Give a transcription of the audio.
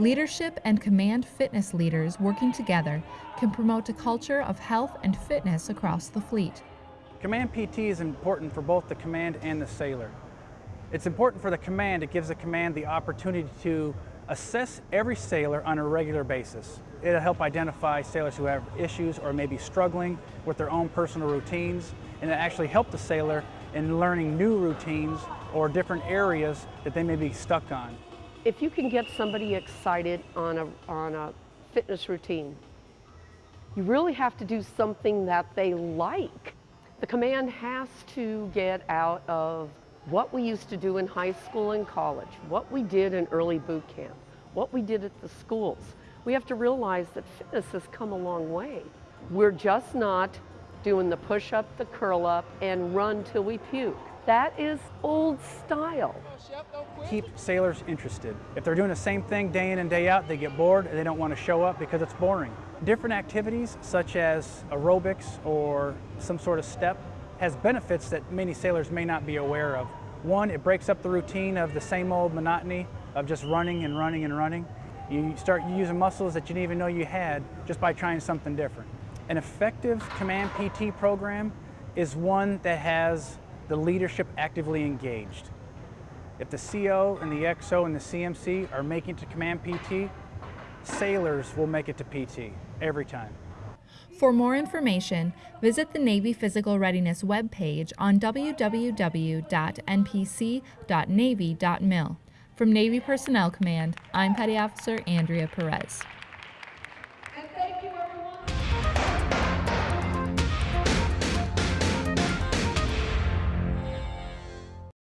Leadership and command fitness leaders working together can promote a culture of health and fitness across the fleet. Command PT is important for both the command and the sailor. It's important for the command, it gives the command the opportunity to assess every sailor on a regular basis. It'll help identify sailors who have issues or may be struggling with their own personal routines, and it actually help the sailor in learning new routines or different areas that they may be stuck on. If you can get somebody excited on a, on a fitness routine, you really have to do something that they like. The command has to get out of what we used to do in high school and college, what we did in early boot camp, what we did at the schools. We have to realize that fitness has come a long way. We're just not doing the push-up, the curl-up, and run till we puke. That is old style. Keep sailors interested. If they're doing the same thing day in and day out, they get bored and they don't want to show up because it's boring. Different activities such as aerobics or some sort of step has benefits that many sailors may not be aware of. One, it breaks up the routine of the same old monotony of just running and running and running. You start using muscles that you didn't even know you had just by trying something different. An effective Command PT program is one that has the leadership actively engaged. If the CO and the XO and the CMC are making to Command PT, sailors will make it to PT every time. For more information, visit the Navy Physical Readiness webpage on www.npc.navy.mil. From Navy Personnel Command, I'm Petty Officer Andrea Perez.